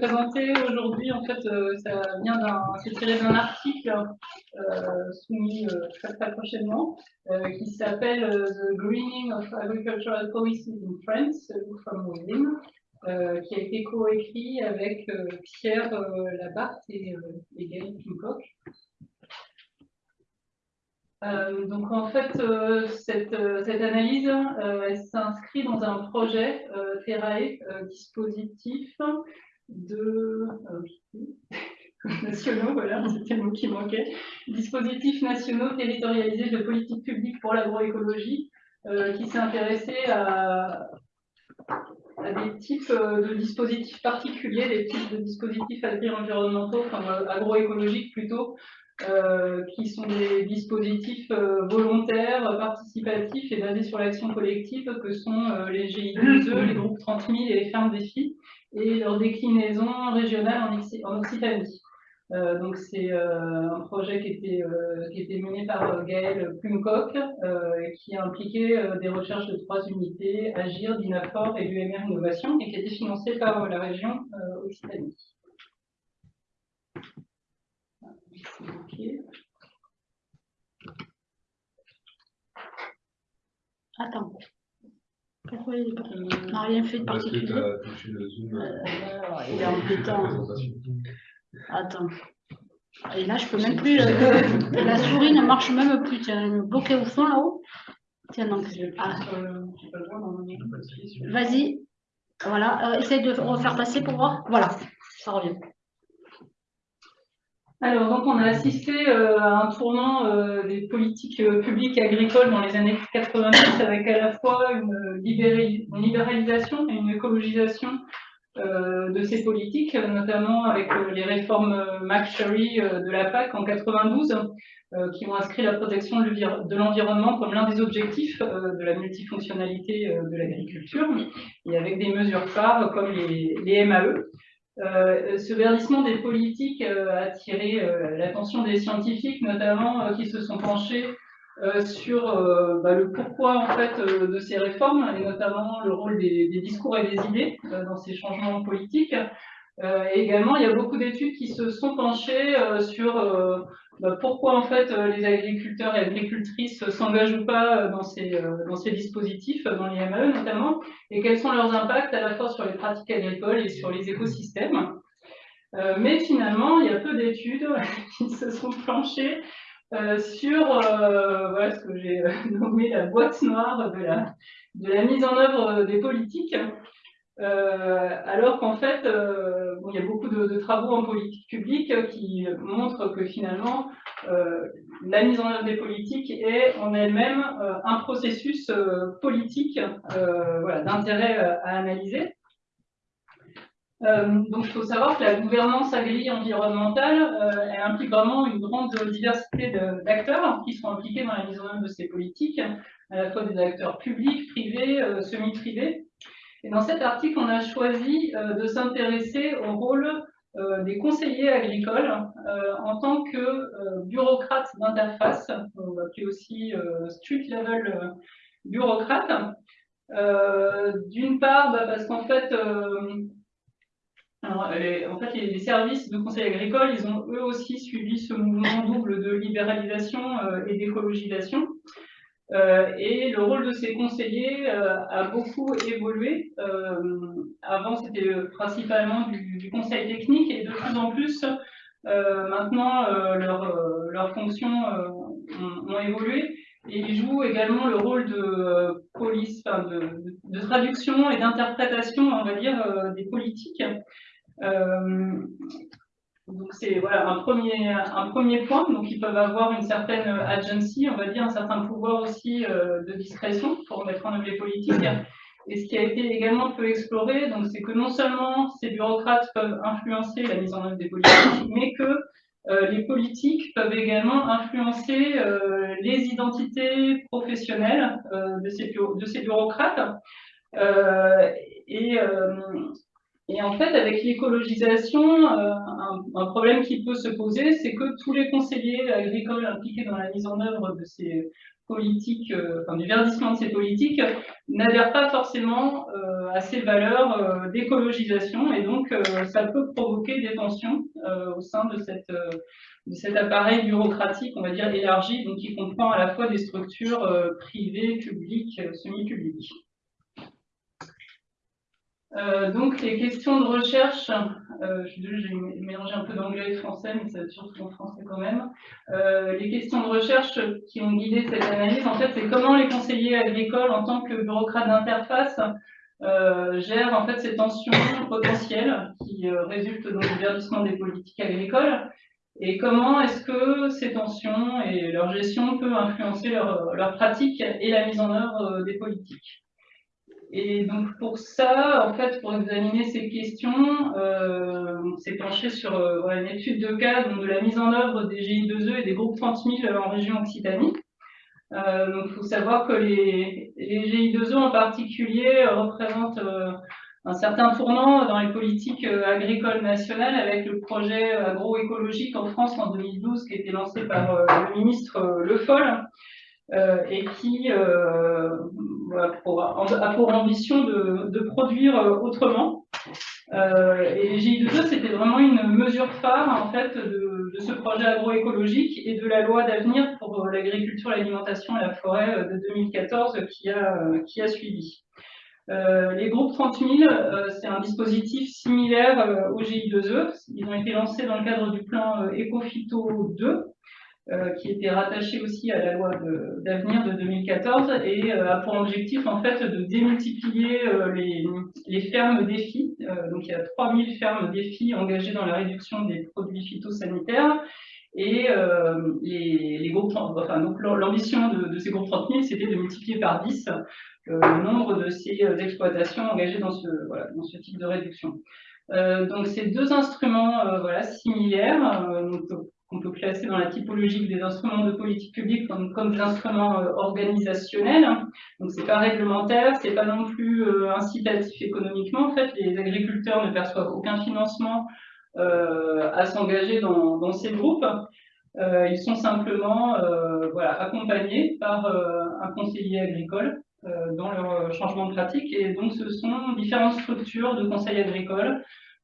présenter aujourd'hui, en fait, euh, ça vient d'un, c'est tiré d'un article euh, soumis euh, très, très prochainement, qui s'appelle The Greening of Agricultural Policies in France, from Within, qui a été coécrit avec Pierre Labarthe et, et Gaël Pincock. Donc en fait, cette, cette, analyse, elle s'inscrit dans un projet Terrae, dispositif de nationaux, voilà, c'était qui dispositifs nationaux territorialisés de politique publique pour l'agroécologie, qui s'est intéressé à, des types de dispositifs particuliers, des types de dispositifs agri-environnementaux, enfin agroécologiques plutôt, euh, qui sont des dispositifs euh, volontaires, participatifs et basés sur l'action collective que sont euh, les GI2E, les groupes 30 000 et les fermes défis, et leur déclinaison régionale en, Occitanie. donc c'est un projet qui était, qui était mené par Gaël Plumcock, qui a impliqué des recherches de trois unités, Agir, DINAFOR et l'UMR Innovation, et qui été financé par la région Occitanie. Attends. Pourquoi il n'a rien fait de particulier euh, Il est embêtant. Attends. Et là, je peux même plus. Euh, la souris ne marche même plus. Tiens, elle est bloquée au fond là-haut. Tiens, donc. Ah. Vas-y. Voilà. Euh, essaye de refaire passer pour voir. Voilà. Ça revient. Alors, donc, on a assisté euh, à un tournant euh, des politiques euh, publiques agricoles dans les années 90 avec à la fois une, libéralisation et une écologisation de ces politiques, notamment avec les réformes McSherry de la PAC en 92, qui ont inscrit la protection de l'environnement comme l'un des objectifs de la multifonctionnalité de l'agriculture, et avec des mesures phares comme les MAE. Euh, ce verdissement des politiques euh, a attiré euh, l'attention des scientifiques, notamment qui se sont penchés sur bah, le pourquoi en fait de ces réformes et notamment le rôle des, des discours et des idées dans ces changements politiques. et également, il y a beaucoup d'études qui se sont penchées sur bah, pourquoi en fait euh, les agriculteurs et agricultrices s'engagent ou pas euh, dans ces, euh, dispositifs, dans les MAE notamment, et quels sont leurs impacts à la fois sur les pratiques agricoles et sur les écosystèmes. mais finalement, il y a peu d'études qui se sont planchées sur ce que j'ai nommé la boîte noire de la mise en œuvre des politiques. Euh, alors qu'en fait, euh, il y a beaucoup de, travaux en politique publique qui montrent que finalement, euh, la mise en œuvre des politiques est en elle-même un processus politique d'intérêt à analyser. donc, il faut savoir que la gouvernance agri-environnementale, elle implique vraiment une grande diversité d'acteurs qui sont impliqués dans la mise en œuvre de ces politiques, à la fois des acteurs publics, privés, semi-privés. Et dans cet article, on a choisi euh, de s'intéresser au rôle euh, des conseillers agricoles euh, en tant que bureaucrates d'interface, on va appeler aussi street level bureaucrates. D'une part, bah, parce qu'en fait, en fait, les, services de conseil agricole, ils ont eux aussi suivi ce mouvement double de libéralisation et d'écologisation. Euh, et le rôle de ces conseillers euh, a beaucoup évolué. Euh, avant, c'était principalement du, conseil technique et de plus en plus, maintenant, leurs fonctions ont, évolué. Et ils jouent également le rôle de police, de, de, traduction et d'interprétation, on va dire, des politiques. Donc c'est voilà, un, premier, un premier point. Donc ils peuvent avoir une certaine agency, on va dire, un certain pouvoir aussi euh, de discrétion pour mettre en œuvre les politiques. Et ce qui a été également peu exploré, c'est que non seulement ces bureaucrates peuvent influencer la mise en œuvre des politiques, mais que euh, les politiques peuvent également influencer euh, les identités professionnelles de, ces, de ces bureaucrates. et Et en fait, avec l'écologisation, un, un, problème qui peut se poser, c'est que tous les conseillers agricoles impliqués dans la mise en œuvre de ces politiques, enfin, du verdissement de ces politiques, n'adhèrent pas forcément à ces valeurs d'écologisation, et donc ça peut provoquer des tensions au sein de de cet appareil bureaucratique, on va dire, élargi, donc qui comprend à la fois des structures euh, privées, publiques, euh, semi-publiques. Euh, donc les questions de recherche, j'ai mélangé un peu d'anglais et français, mais ça surtout en français quand même. les questions de recherche qui ont guidé cette analyse, en fait, c'est comment les conseillers agricoles, en tant que bureaucrates d'interface, gèrent en fait ces tensions potentielles qui résultent du verdissement des politiques agricoles et comment est-ce que ces tensions et leur gestion peuvent influencer leur, pratique et la mise en œuvre euh, des politiques. Et donc pour ça, en fait, pour examiner ces questions, euh, on s'est penché sur euh, une étude de cas donc, de la mise en œuvre des GI2E et des groupes 30 000 en région Occitanie. Euh, donc il faut savoir que les, les GI2E en particulier représentent un certain tournant dans les politiques euh, agricoles nationales avec le projet agroécologique en France en 2012 qui a été lancé par euh, le ministre euh, Le Foll et qui a pour ambition de, produire autrement. et les GI2E, c'était vraiment une mesure phare en fait de, ce projet agroécologique et de la loi d'avenir pour l'agriculture, l'alimentation et la forêt de 2014 qui a, qui a suivi. Euh, les groupes 30 000, euh, c'est un dispositif similaire euh, au GI2E. Ils ont été lancés dans le cadre du plan EcoPhyto 2, qui était rattaché aussi à la loi d'avenir de, 2014 et a pour objectif en fait de démultiplier les, les, fermes défis. donc il y a 3000 fermes défis engagées dans la réduction des produits phytosanitaires et les, enfin, l'ambition de, ces groupes 30 000, c'était de multiplier par 10 euh, le nombre de ces euh, exploitations engagées dans ce type de réduction. Euh, donc ces deux instruments voilà, similaires, qu'on peut classer dans la typologie des instruments de politique publique comme, comme des instruments organisationnels. Donc c'est pas réglementaire, c'est pas non plus incitatif économiquement. En fait, les agriculteurs ne perçoivent aucun financement à s'engager dans, ces groupes. ils sont simplement voilà, accompagnés par un conseiller agricole euh, dans leur euh, changement de pratique. Et donc, ce sont différentes structures de conseils agricoles,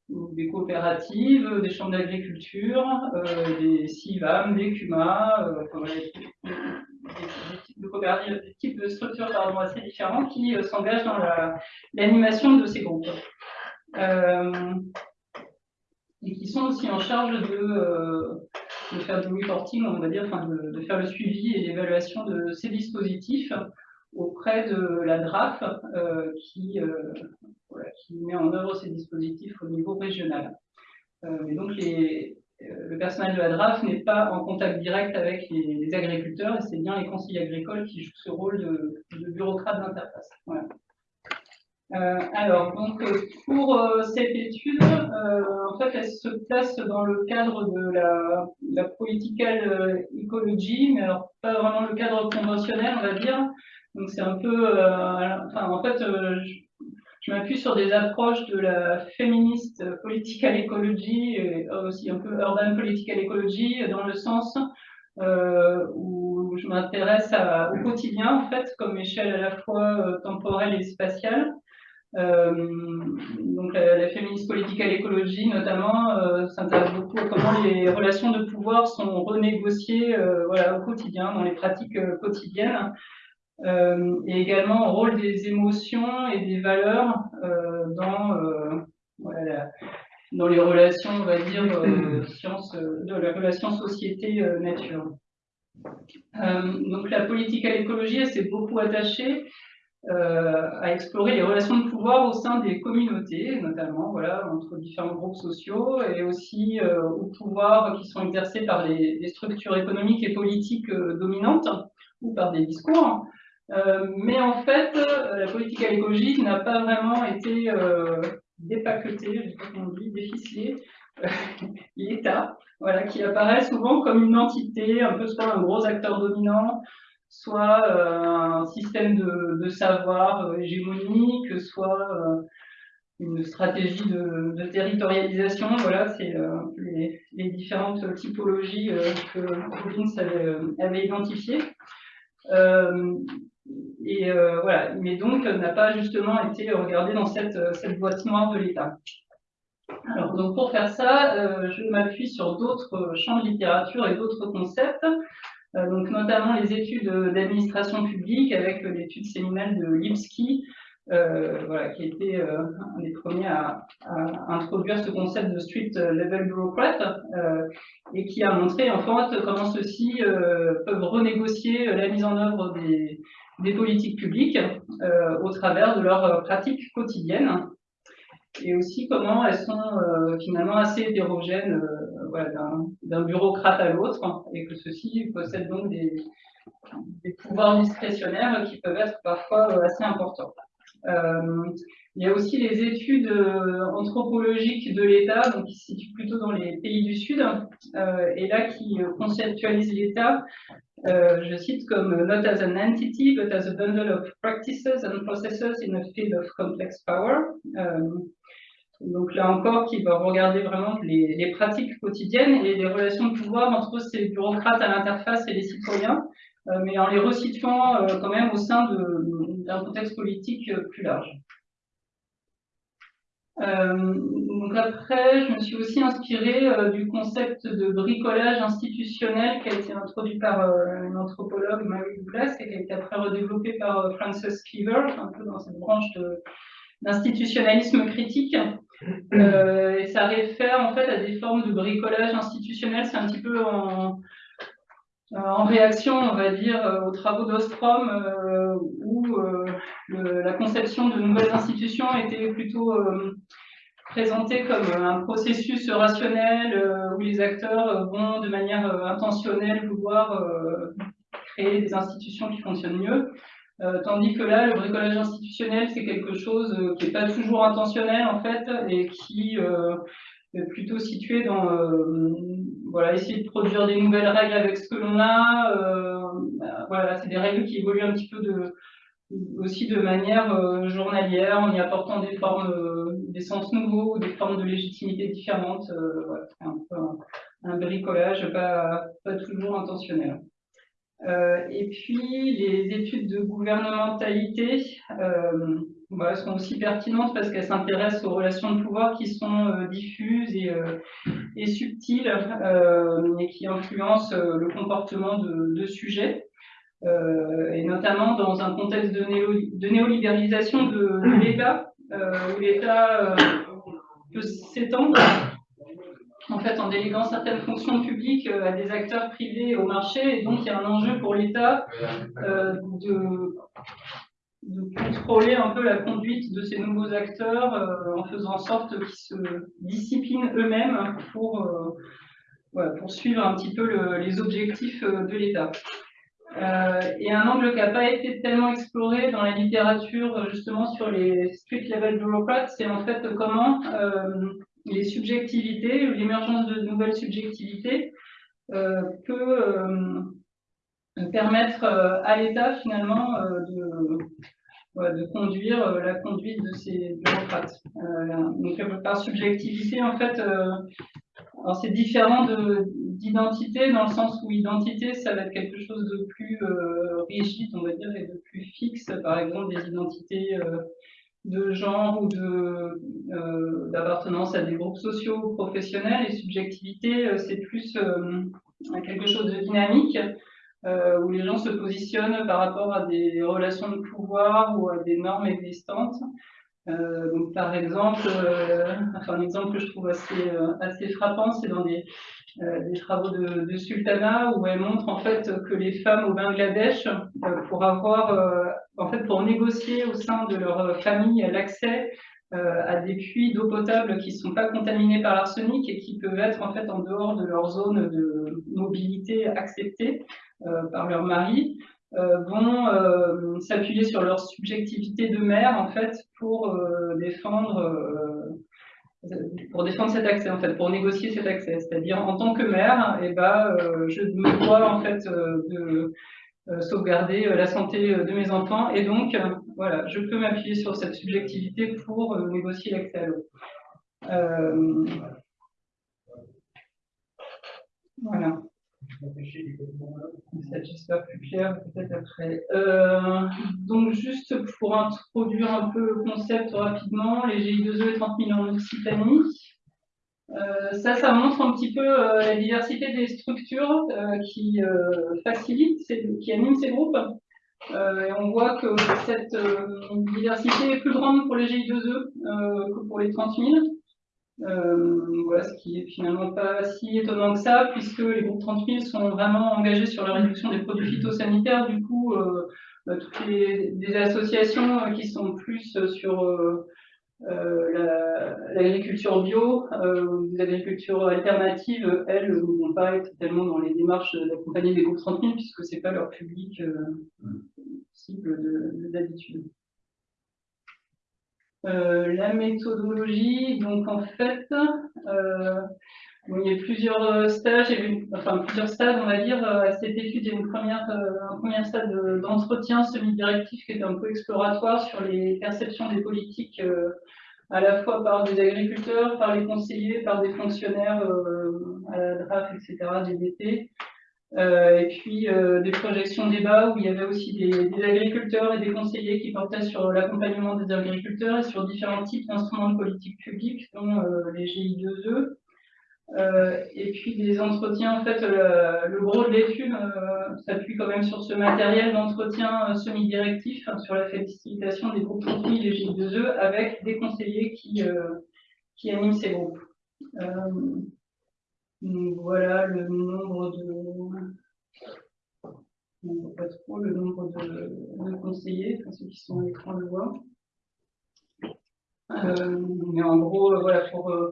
des coopératives, des chambres d'agriculture, euh, des CIVAM, des CUMA, des, types de coopératives, des types de structures assez différents qui s'engagent dans l'animation de ces groupes. et qui sont aussi en charge de, faire du reporting, on va dire, enfin de faire le suivi et l'évaluation de ces dispositifs auprès de la DRAF euh, qui, euh, qui, met en œuvre ces dispositifs au niveau régional. Euh, et donc le personnel de la DRAF n'est pas en contact direct avec les, agriculteurs et c'est bien les conseillers agricoles qui jouent ce rôle de, bureaucrate d'interface. alors, donc, pour cette étude, en fait, elle se place dans le cadre de la, political ecology, mais pas vraiment le cadre conventionnel, on va dire, donc c'est un peu, euh, enfin en fait, euh, je, m'appuie sur des approches de la féministe political ecology et aussi un peu urban political ecology dans le sens euh, où je m'intéresse au quotidien en fait comme échelle à la fois temporelle et spatiale. donc la, féministe political ecology notamment s'intéresse beaucoup à comment les relations de pouvoir sont renégociées voilà, au quotidien, dans les pratiques quotidiennes. Euh, et également au rôle des émotions et des valeurs euh, dans, euh, voilà, dans les relations, on va dire, science, de la relation société-nature. donc la politique à l'écologie, elle s'est beaucoup attachée à explorer les relations de pouvoir au sein des communautés, notamment voilà, entre différents groupes sociaux, et aussi aux pouvoirs qui sont exercés par les, les structures économiques et politiques dominantes ou par des discours. Euh, mais en fait, euh, la politique à n'a pas vraiment été euh, dépaquetée, je sais pas dit, déficelée. L'État, voilà, qui apparaît souvent comme une entité, un peu soit un gros acteur dominant, soit un système de, savoir hégémonique, soit une stratégie de, territorialisation. Voilà, c'est les, différentes typologies que Robbins avait identifiées. Et voilà, mais donc n'a pas justement été regardé dans cette, cette boîte noire de l'État. Alors, donc pour faire ça, je m'appuie sur d'autres champs de littérature et d'autres concepts. Euh, donc notamment les études d'administration publique avec l'étude séminale de Lipsky, euh, voilà, qui a été euh, un des premiers à, introduire ce concept de street level bureaucrat et qui a montré en fait comment ceux-ci peuvent renégocier la mise en œuvre des, des politiques publiques au travers de leurs pratiques quotidiennes et aussi comment elles sont finalement assez hétérogènes d'un bureaucrate à l'autre, et que ceux-ci possèdent donc des, pouvoirs discrétionnaires qui peuvent être parfois euh, assez importants. Euh, il y a aussi les études euh, anthropologiques de l'État, qui se situent plutôt dans les pays du Sud, et là qui conceptualisent l'État, je cite comme not as an entity, but as a bundle of practices and processes in a field of complex power. Donc là encore, qui va regarder vraiment les, pratiques quotidiennes et les relations de pouvoir entre ces bureaucrates à l'interface et les citoyens, euh, mais en les resituant euh, quand même au sein d'un contexte politique euh, plus large. Donc après, je me suis aussi inspirée du concept de bricolage institutionnel qui a été introduit par une anthropologue, Mary Douglas, et qui a été après redéveloppé par Frances Cleaver, un peu dans cette branche d'institutionnalisme critique. Euh, et ça réfère en fait à des formes de bricolage institutionnel. C'est un petit peu en, en, réaction, on va dire, euh, aux travaux d'Ostrom, euh, où la conception de nouvelles institutions était plutôt présentée comme un processus rationnel où les acteurs vont de manière intentionnelle vouloir créer des institutions qui fonctionnent mieux. Euh, tandis que là, le bricolage institutionnel, c'est quelque chose euh, qui n'est pas toujours intentionnel en fait et qui euh, plutôt situé dans voilà, essayer de produire des nouvelles règles avec ce que l'on a. voilà, c'est des règles qui évoluent un petit peu de, aussi de manière journalière en y apportant des formes, des sens nouveaux, des formes de légitimité différentes. Voilà, un un, bricolage pas, pas toujours intentionnel. Euh, et puis, les études de gouvernementalité euh, sont aussi pertinentes parce qu'elles s'intéressent aux relations de pouvoir qui sont euh, diffuses et, et subtiles et qui influencent le comportement de, sujets. et notamment dans un contexte de, néolibéralisation de, l'État, où l'État peut s'étendre en fait, en déléguant certaines fonctions publiques euh, à des acteurs privés au marché. Et donc, il y a un enjeu pour l'État euh, de, contrôler un peu la conduite de ces nouveaux acteurs euh, en faisant en sorte qu'ils se disciplinent eux-mêmes pour, suivre un petit peu les objectifs de l'État. et un angle qui n'a pas été tellement exploré dans la littérature justement sur les street level bureaucrats, c'est en fait comment les subjectivités, l'émergence de nouvelles subjectivités euh, peut euh, permettre euh, à l'État finalement de, de, conduire la conduite de ces bureaucrates. donc par subjectivité, en fait, c'est différent d'identité dans le sens où identité, ça va être quelque chose de plus rigide, on va dire, et de plus fixe. Par exemple, des identités de genre ou euh, d'appartenance à des groupes sociaux ou professionnels. Et subjectivité, euh, c'est plus euh, quelque chose de dynamique, où les gens se positionnent par rapport à des relations de pouvoir ou à des normes existantes. donc, par exemple, enfin, un exemple que je trouve assez, assez frappant, c'est dans des, des travaux de, Sultana où elle montre en fait que les femmes au Bangladesh, pour avoir en fait, pour négocier au sein de leur famille l'accès euh, à des puits d'eau potable qui ne sont pas contaminés par l'arsenic et qui peuvent être en fait en dehors de leur zone de mobilité acceptée euh, par leur mari, euh, vont s'appuyer sur leur subjectivité de mère en fait pour défendre pour défendre cet accès en fait, pour négocier cet accès. C'est-à-dire en tant que mère, eh ben, je me dois en fait de euh, sauvegarder euh, la santé euh, de mes enfants et donc voilà, je peux m'appuyer sur cette subjectivité pour négocier l'accès à l'eau. voilà. Euh, donc, juste pour introduire un peu le concept rapidement, les GI2E et 30 000 en Occitanie. Euh, ça, ça montre un petit peu euh, la diversité des structures qui facilitent, qui animent ces groupes. et on voit que cette diversité est plus grande pour les GI2E que pour les 30 000. Euh, voilà, ce qui est finalement pas si étonnant que ça, puisque les groupes 30 000 sont vraiment engagés sur la réduction des produits phytosanitaires. Du coup, euh, bah, toutes les des associations euh, qui sont plus sur l'agriculture bio, les agricultures alternatives, elles ne vont pas être tellement dans les démarches d'accompagner les groupes 30 000, puisque c'est pas leur public cible d'habitude. Euh, la méthodologie, donc en fait, euh, il y a plusieurs euh, stages, enfin plusieurs stades, on va dire, à cette étude. Il y a une première, un premier stade d'entretien semi-directif qui était un peu exploratoire sur les perceptions des politiques, à la fois par des agriculteurs, par les conseillers, par des fonctionnaires à la DRAF, etc., DDT. Euh, et puis euh, des projections débat où il y avait aussi des, agriculteurs et des conseillers qui portaient sur l'accompagnement des agriculteurs et sur différents types d'instruments de politique publique, dont euh, les GI2E. et puis des entretiens, en fait, le, gros de l'étude s'appuie quand même sur ce matériel d'entretien semi-directif, hein, sur la facilitation des groupes transmis les GI2E, avec des conseillers qui, qui animent ces groupes voilà le nombre de. Pas trop le nombre de, conseillers, ceux qui sont à l'écran le voient. Euh, mais en gros, euh, voilà, pour euh,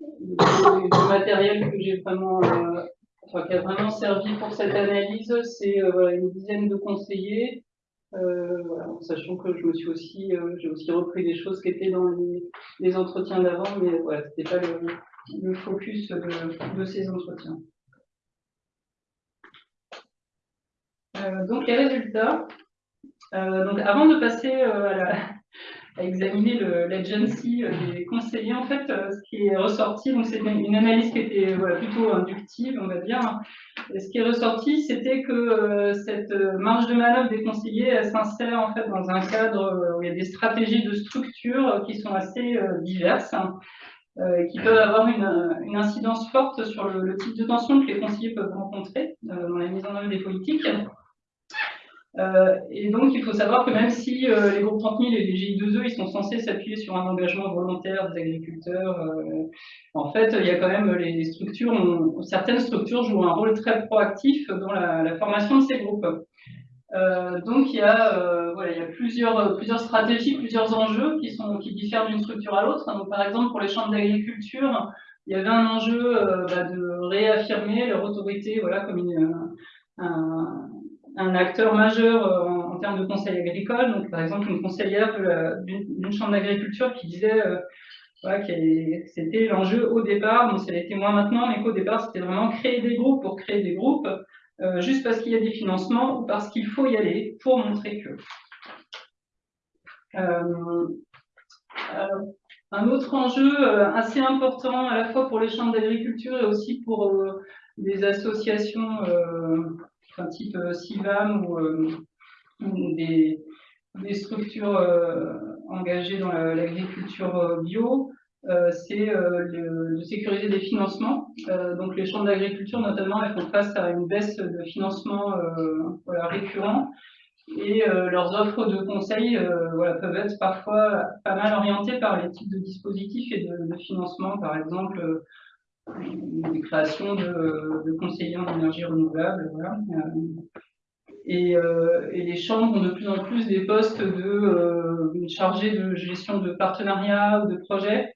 le, matériel que j'ai vraiment, qui a vraiment servi pour cette analyse, c'est une dizaine de conseillers. En sachant que je me suis aussi, j'ai aussi repris des choses qui étaient dans les, les entretiens d'avant, mais voilà, c'était pas le, le focus de, ces entretiens. Euh, donc les résultats. Euh, donc avant de passer euh, à, examiner l'agency des conseillers, en fait, ce qui est ressorti, donc c'est une, analyse qui était plutôt inductive, on va dire. ce qui est ressorti, c'était que cette marge de manœuvre des conseillers, s'insère en fait dans un cadre où il y a des stratégies de structure qui sont assez diverses. Euh, qui peuvent avoir une, incidence forte sur le, type de tension que les conseillers peuvent rencontrer euh, dans la mise en œuvre des politiques. Euh, et donc, il faut savoir que même si les groupes 30 000 et les GI2E, ils sont censés s'appuyer sur un engagement volontaire des agriculteurs, en fait, il y a quand même les structures, certaines structures jouent un rôle très proactif dans la formation de ces groupes. Euh, donc il y a, euh, voilà, il y a plusieurs, plusieurs stratégies, plusieurs enjeux qui, sont, qui diffèrent d'une structure à l'autre. Par exemple pour les chambres d'agriculture, il y avait un enjeu euh, bah, de réaffirmer leur autorité voilà, comme un, acteur majeur en, termes de conseil agricole. Donc par exemple une conseillère d'une chambre d'agriculture qui disait voilà, que c'était l'enjeu au départ, bon, ça l'était moins maintenant, mais qu'au départ c'était vraiment créer des groupes pour créer des groupes. Euh, juste parce qu'il y a des financements ou parce qu'il faut y aller pour montrer que. Euh, un autre enjeu euh, assez important à la fois pour les chambres d'agriculture et aussi pour des associations enfin, type CIVAM ou, des, structures engagées dans l'agriculture bio, c'est euh, de sécuriser des financements. Euh, donc les chambres d'agriculture, notamment, elles font face à une baisse de financement voilà, récurrent et leurs offres de conseils voilà, peuvent être parfois pas mal orientées par les types de dispositifs et de, financement, par exemple des créations de, de conseillers en énergie renouvelable. Et, les chambres ont de plus en plus des postes de chargés de gestion de partenariats ou de projets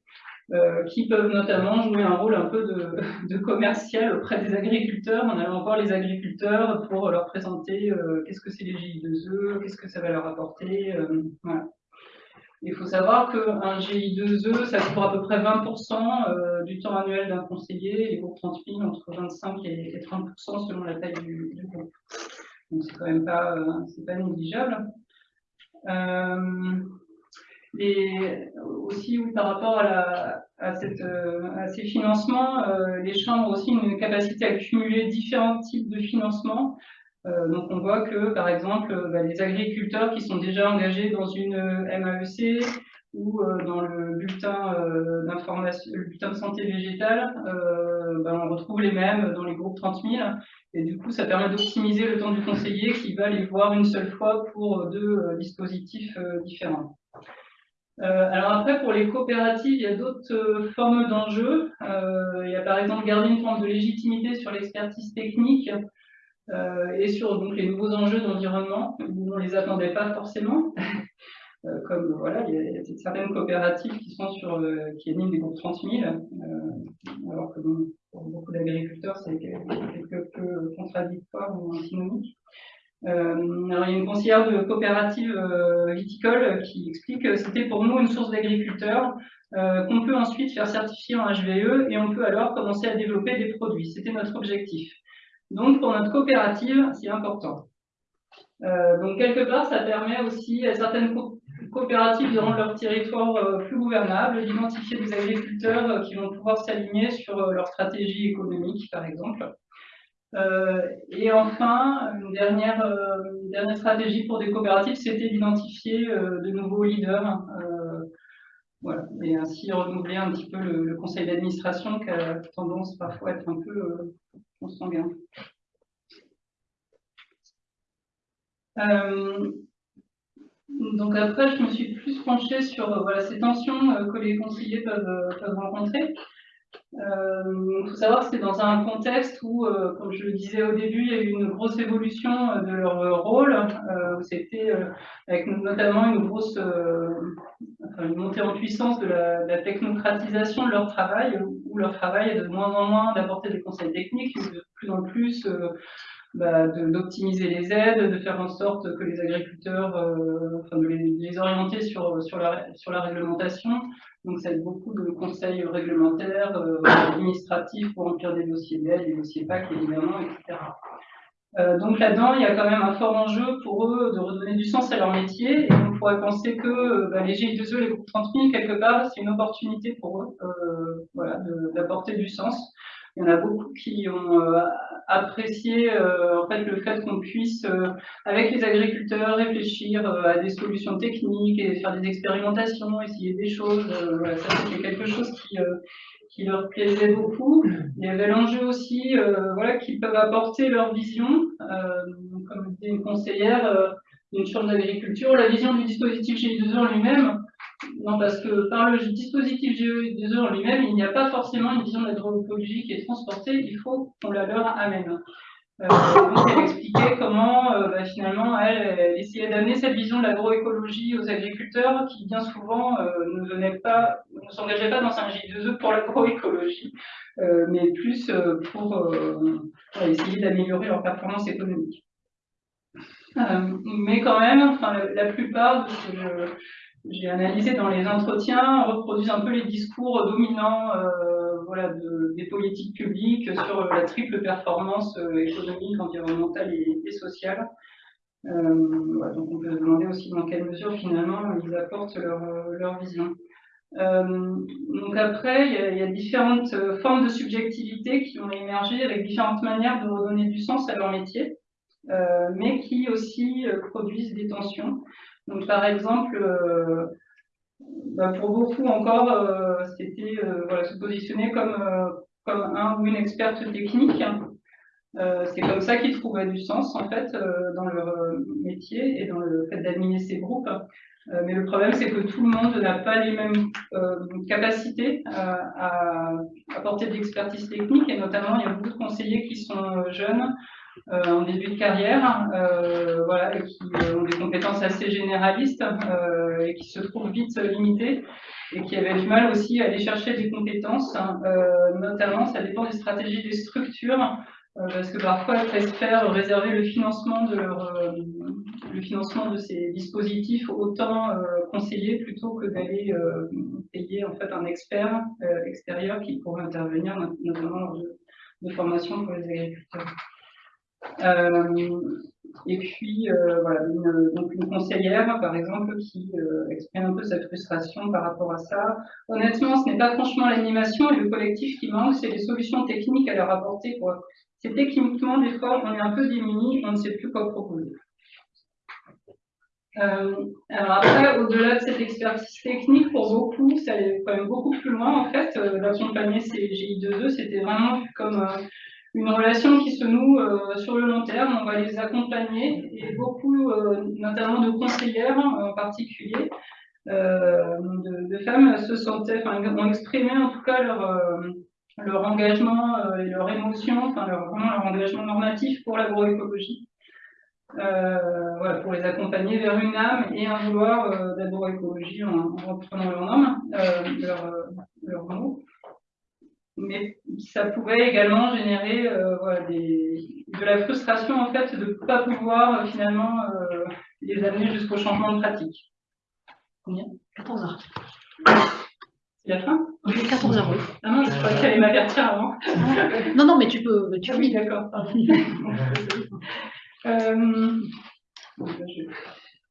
euh, qui peuvent notamment jouer un rôle un peu de, commercial auprès des agriculteurs, en allant voir les agriculteurs pour leur présenter euh, qu'est-ce que c'est les GI2E, qu'est-ce que ça va leur apporter. Euh, Il faut savoir qu'un GI2E, ça couvre à peu près 20% du temps annuel d'un conseiller, et pour 30 000, entre 25 et 30% selon la taille du, groupe. Donc c'est quand même pas, pas négligeable. Et aussi, par rapport à, à ces financements, les chambres ont aussi une capacité à cumuler différents types de financements. donc on voit que, par exemple, bah, les agriculteurs qui sont déjà engagés dans une MAEC, ou euh, dans le bulletin euh, d'information, le bulletin de santé végétale, euh, ben, on retrouve les mêmes dans les groupes 30 000. Et du coup, ça permet d'optimiser le temps du conseiller qui va les voir une seule fois pour deux dispositifs différents. Alors après, pour les coopératives, il y a d'autres formes d'enjeux. il y a par exemple garder une forme de légitimité sur l'expertise technique et sur donc, les nouveaux enjeux d'environnement. On ne les attendait pas forcément. Euh, comme voilà, il y, a, certaines coopératives qui sont sur euh, qui émettent des groupes 30 000, euh, alors que pour beaucoup d'agriculteurs, c'est quelque peu contradictoire ou antinomique. Alors, il y a une conseillère de coopérative viticole qui explique que c'était pour nous une source d'agriculteurs qu'on peut ensuite faire certifier en HVE et on peut alors commencer à développer des produits. C'était notre objectif. Donc, pour notre coopérative, c'est important. donc, quelque part, ça permet aussi à certaines coopératives de rendre leur territoire euh, plus gouvernable, d'identifier des agriculteurs euh, qui vont pouvoir s'aligner sur euh, leur stratégie économique, par exemple. Et enfin, une dernière, stratégie pour des coopératives, c'était d'identifier de nouveaux leaders voilà, et ainsi renouveler un petit peu le, conseil d'administration qui a tendance parfois à être un peu euh, consanguin. Donc après, je me suis plus penchée sur euh, voilà, ces tensions euh, que les conseillers euh, peuvent rencontrer. Il faut savoir que c'est dans un contexte où, comme je le disais au début, il y a eu une grosse évolution de leur rôle, c'était avec notamment une grosse montée en puissance de la, technocratisation de leur travail, où leur travail est de moins en moins d'apporter des conseils techniques, de plus en plus bah, d'optimiser les aides, de faire en sorte que les agriculteurs, euh, enfin de les, orienter sur, sur, la, sur la réglementation. Donc ça aide beaucoup de conseils réglementaires, euh, administratifs pour remplir des dossiers d'aide, des dossiers PAC évidemment, etc. Euh, donc là-dedans, il y a quand même un fort enjeu pour eux de redonner du sens à leur métier. Et on pourrait penser que bah, les GI2E, les groupes 30 000, quelque part, c'est une opportunité pour eux euh, voilà, d'apporter du sens. Il y en a beaucoup qui ont euh, apprécié euh, en fait, le fait qu'on puisse, euh, avec les agriculteurs, réfléchir à des solutions techniques et faire des expérimentations, essayer des choses. voilà, ça, c'était quelque chose qui, qui leur plaisait beaucoup. Il y avait l'enjeu aussi voilà, qu'ils peuvent apporter leur vision, comme disait une conseillère d'une chambre d'agriculture, la vision du dispositif GI2E en lui-même, non, parce que par le dispositif GE2E en lui-même, il n'y a pas forcément une vision d'agroécologie qui est transportée, il faut qu'on la leur amène. Euh, elle expliquait comment euh, bah, finalement elle, essayait d'amener cette vision de l'agroécologie aux agriculteurs qui bien souvent euh, ne s'engageaient pas dans un J2E pour l'agroécologie, mais plus pour essayer d'améliorer leur performance économique. mais quand même, enfin, la, la plupart de ce j'ai analysé dans les entretiens, reproduisent un peu les discours dominants euh, des politiques publiques sur la triple performance euh, économique, environnementale et, sociale. Euh, donc on peut se demander aussi dans quelle mesure finalement ils apportent leur, vision. donc après, il y, a, différentes formes de subjectivité qui ont émergé avec différentes manières de redonner du sens à leur métier, mais qui aussi produisent des tensions. Donc, par exemple, euh, bah, pour beaucoup encore, euh, c'était euh, se positionner comme, comme un ou une experte technique. c'est comme ça qu'ils trouvaient du sens en fait dans leur métier et dans le fait d'adminer ces groupes. mais le problème, c'est que tout le monde n'a pas les mêmes capacités à apporter de l'expertise technique et notamment il y a beaucoup de conseillers qui sont jeunes, en début de carrière, euh, voilà, qui euh, ont des compétences assez généralistes et qui se trouvent vite limitées et qui avaient du mal aussi à aller chercher des compétences, hein, notamment ça dépend des stratégies des structures, parce que parfois elles préfèrent réserver le financement de leur, le financement de ces dispositifs autant conseillés plutôt que d'aller payer en fait un expert extérieur qui pourrait intervenir notamment de, de formation pour les agriculteurs. Et puis, voilà, une, donc une conseillère, par exemple, qui exprime un peu sa frustration par rapport à ça. Honnêtement, ce n'est pas franchement l'animation et le collectif qui manque, c'est les solutions techniques à leur apporter. C'est techniquement, des fois, on est un peu démunis, on ne sait plus quoi proposer. Euh, alors après, au-delà de cette expertise technique, pour beaucoup, ça allait quand même beaucoup plus loin. En fait, euh, d'accompagner ces GI2E, c'était vraiment comme euh, une relation qui se noue sur le long terme. On va les accompagner et beaucoup, notamment de conseillères en particulier, de, femmes se sentaient, enfin, ont exprimé en tout cas leur, engagement et leur émotion, enfin leur, vraiment leur engagement normatif pour l'agroécologie. Euh, pour les accompagner vers une âme et un vouloir euh, d'agroécologie en, en, reprenant leur nom, euh, leur, leur. Mais ça pouvait également générer voilà, des, de la frustration en fait de ne pas pouvoir finalement les amener jusqu'au changement de pratique. Combien? 14 heures. C'est la fin? Oui, 14 heures, oui. Ah non, je crois qu'il allait m'avertir avant. non, non, mais tu peux. Tu ah oui, d'accord. Euh,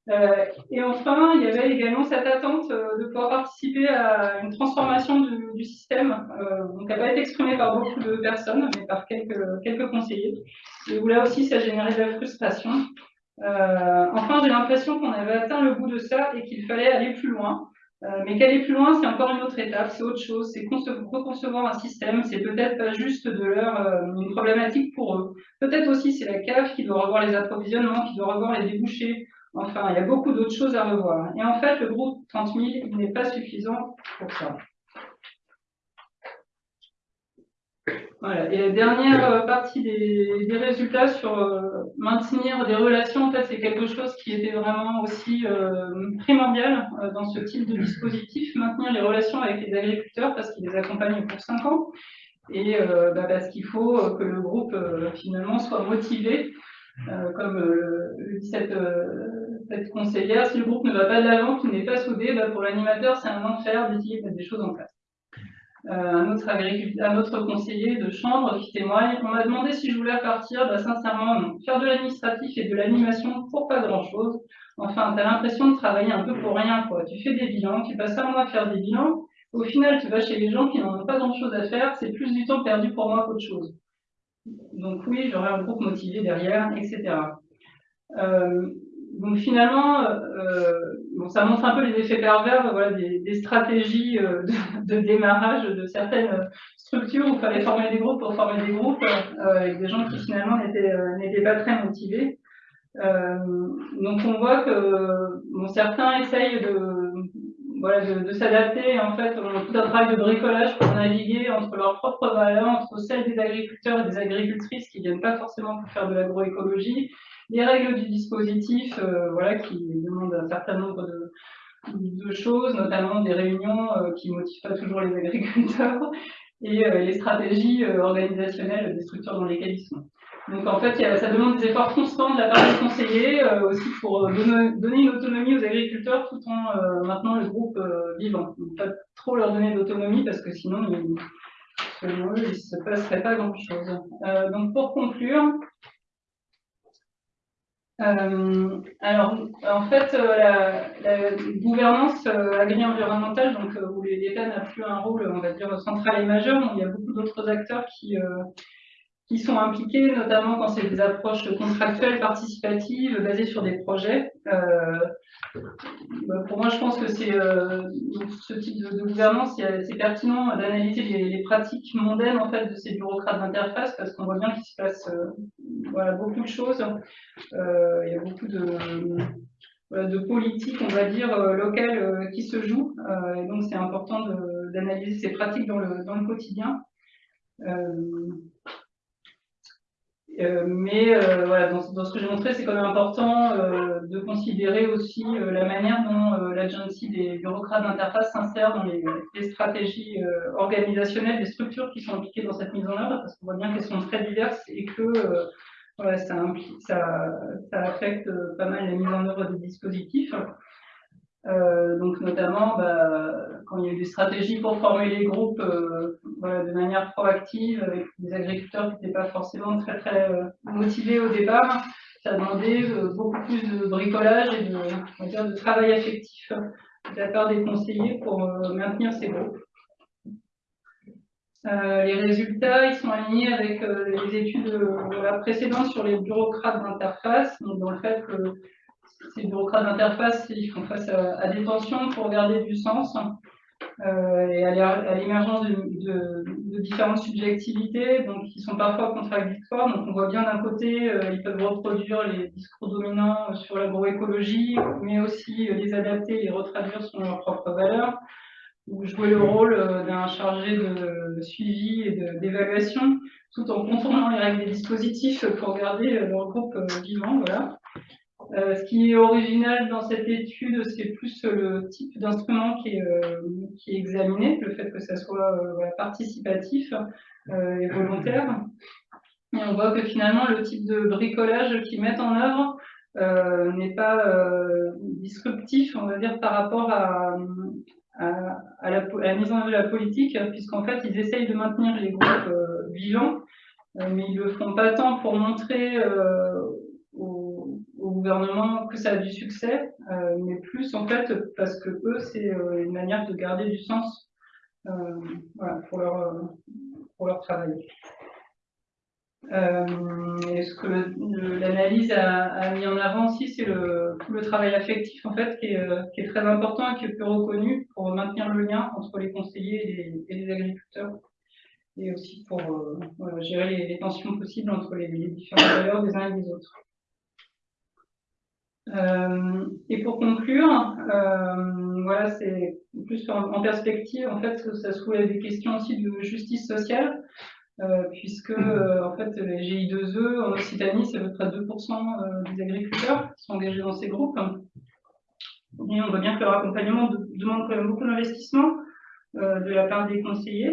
euh, et enfin, il y avait également cette attente euh, de pouvoir participer à une transformation du, système, donc qui n'a pas été exprimée par beaucoup de personnes, mais par quelques, conseillers. Et où là aussi, ça générait de la frustration. enfin, j'ai l'impression qu'on avait atteint le bout de ça et qu'il fallait aller plus loin. Euh, mais qu'aller plus loin, c'est encore une autre étape, c'est autre chose, c'est reconcevoir un système, c'est peut-être pas juste de leur euh, une problématique pour eux. Peut-être aussi c'est la CAF qui doit revoir les approvisionnements, qui doit revoir les débouchés. Enfin, il y a beaucoup d'autres choses à revoir. Et en fait, le groupe 30 000, il n'est pas suffisant pour ça. Voilà. Et la dernière euh, partie des, résultats sur euh, maintenir des relations, en fait, c'est quelque chose qui était vraiment aussi euh, primordial dans ce type de dispositif, maintenir les relations avec les agriculteurs parce qu'ils les accompagnent pour 5 ans et bah, parce qu'il faut que le groupe finalement soit motivé. Comme le dit cette, conseillère, si le groupe ne va pas de l'avant, qu'il n'est pas soudé, bah, pour l'animateur, c'est un enfer d'essayer de mettre des choses en place. Euh, un, autre un autre conseiller de chambre qui témoigne. On m'a demandé si je voulais repartir. Bah, sincèrement, non. Faire de l'administratif et de l'animation pour pas grand-chose. Enfin, tu as l'impression de travailler un peu pour rien. Quoi. Tu fais des bilans, tu passes un mois à faire des bilans. Au final, tu vas chez les gens qui n'en ont pas grand-chose à faire. C'est plus du temps perdu pour moi qu'autre chose. Donc oui, j'aurais un groupe motivé derrière, etc. Euh, donc finalement, euh, bon, ça montre un peu les effets pervers voilà, des, stratégies euh, de, démarrage de certaines structures où il fallait former des groupes pour former des groupes euh, avec des gens qui finalement n'étaient euh, pas très motivés. donc on voit que bon, certains essayent de, voilà, de, de s'adapter en fait tout un travail de bricolage pour naviguer entre leurs propres valeurs, entre celles des agriculteurs et des agricultrices qui viennent pas forcément pour faire de l'agroécologie les règles du dispositif, euh, voilà, qui demandent un certain nombre de, choses, notamment des réunions euh, qui motivent pas toujours les agriculteurs, et euh, les stratégies organisationnelles des structures dans lesquelles ils sont. Donc en fait, ça demande des efforts constants de la part des conseillers, aussi pour donner, une autonomie aux agriculteurs tout en maintenant le groupe vivant. Donc, pas trop leur donner d'autonomie parce que sinon, selon eux, il ne se passerait pas grand-chose. donc pour conclure, euh, alors, en fait, euh, la, gouvernance euh, agri-environnementale, donc où l'État n'a plus un rôle, on va dire, central et majeur, il y a beaucoup d'autres acteurs qui, qui sont impliqués, notamment quand c'est des approches contractuelles, participatives, basées sur des projets. Euh, pour moi, je pense que c'est euh, ce type de, gouvernance, c'est pertinent d'analyser les, pratiques mondaines en fait de ces bureaucrates d'interface, parce qu'on voit bien qu'il se passe euh, beaucoup de choses. il y a beaucoup de, politiques, on va dire, locales qui se jouent. et donc, c'est important d'analyser ces pratiques dans le, quotidien. Mais euh, voilà, dans, ce que j'ai montré, c'est quand même important euh, de considérer aussi la manière dont l'agency des bureaucrates d'interface s'insère dans les, stratégies organisationnelles des structures qui sont impliquées dans cette mise en œuvre, parce qu'on voit bien qu'elles sont très diverses et que voilà, ça, ça, ça, affecte pas mal la mise en œuvre des dispositifs. Donc notamment, bah, quand il y a eu des stratégies pour former les groupes de manière proactive, avec des agriculteurs qui n'étaient pas forcément très très motivés au départ, ça a demandé beaucoup plus de bricolage et de, travail affectif de la part des conseillers pour maintenir ces groupes. Euh, les résultats, ils sont alignés avec euh, les études de, la précédente sur les bureaucrates d'interface, donc dans le fait que ces bureaucrates d'interface, ils font face à, des tensions pour garder du sens euh, et à l'émergence de, différentes subjectivités, donc qui sont parfois contradictoires. Donc on voit bien d'un côté, ils peuvent reproduire les discours dominants sur l'agroécologie, mais aussi les adapter, les retraduire sur leurs propres valeurs ou jouer le rôle euh, d'un chargé de suivi et d'évaluation, tout en contournant les règles des dispositifs pour garder euh, leur groupe euh, vivant. Voilà. Ce qui est original dans cette étude, c'est plus le type d'instrument qui, est examiné, le fait que ça soit participatif et volontaire. Et on voit que finalement, le type de bricolage qu'ils mettent en œuvre n'est pas disruptif, on va dire, par rapport à, à, la, mise en œuvre de la politique, puisqu'en fait, ils essayent de maintenir les groupes euh, vivants, euh, mais ils ne le font pas tant pour montrer euh, gouvernement que ça a du succès, mais plus en fait parce que eux, c'est une manière de garder du sens pour, leur, pour leur travail. Euh, et ce que l'analyse a, mis en avant aussi, c'est le, travail affectif en fait qui est, euh, très important et qui est peu reconnu pour maintenir le lien entre les conseillers et les, agriculteurs et aussi pour euh, gérer les, tensions possibles entre les, différentes valeurs des uns et des autres. Et pour conclure, voilà, c'est plus en, perspective, en fait, ça soulève des questions aussi de justice sociale. Euh, puisque euh, en fait les GI2E en Occitanie, c'est à peu près 2% euh, des agriculteurs qui sont engagés dans ces groupes. Et on voit bien que leur accompagnement demande quand même beaucoup d'investissement de la part des conseillers.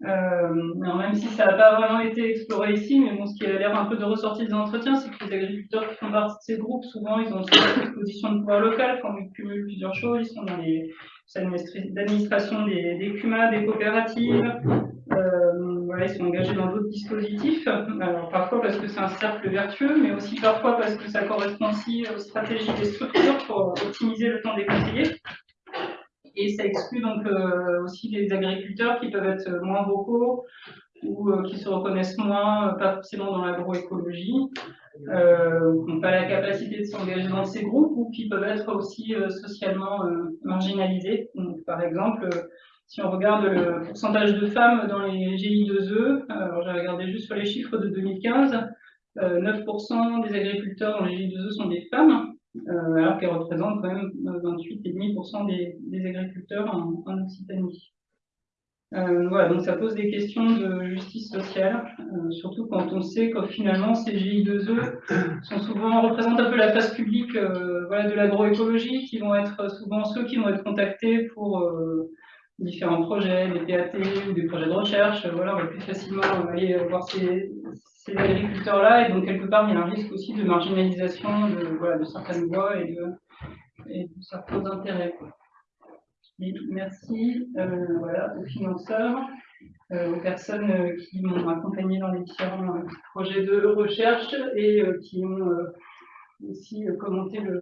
Même si ça n'a pas vraiment été exploré ici, mais bon, ce qui a l'air un peu de ressortir des entretiens, c'est que les agriculteurs qui font partie de ces groupes, souvent, ils ont une position de pouvoir local, quand ils cumulent plusieurs choses, ils sont dans les d'administration des, des CUMA, des coopératives, ils sont engagés dans d'autres dispositifs, alors parfois parce que c'est un cercle vertueux, mais aussi parfois parce que ça correspond aussi aux stratégies des structures pour optimiser le temps des conseillers. Et ça exclut donc euh, aussi les agriculteurs qui peuvent être moins vocaux ou euh, qui se reconnaissent moins, pas forcément dans l'agroécologie, euh, qui n'ont pas la capacité de s'engager dans ces groupes ou qui peuvent être aussi socialement marginalisés. Donc, par exemple, si on regarde le pourcentage de femmes dans les GI2E, alors j'ai regardé juste sur les chiffres de 2015, 9% euh, des agriculteurs dans les GI2E sont des femmes, euh, alors qu'elles représentent quand même 28,5% des, des, agriculteurs en, Occitanie. Euh, voilà, donc ça pose des questions de justice sociale, surtout quand on sait que finalement ces GI2E sont souvent représentent un peu la face publique de l'agroécologie, qui vont être souvent ceux qui vont être contactés pour différents projets, des PAT ou des projets de recherche, voilà, on va plus facilement aller voir ces, agriculteurs-là, et donc quelque part il y a un risque aussi de marginalisation de, voilà, de certaines voies et de, certains intérêts. merci euh, voilà, aux financeurs, euh, aux personnes euh, qui m'ont accompagné dans les différents projets de recherche et qui ont aussi commenté le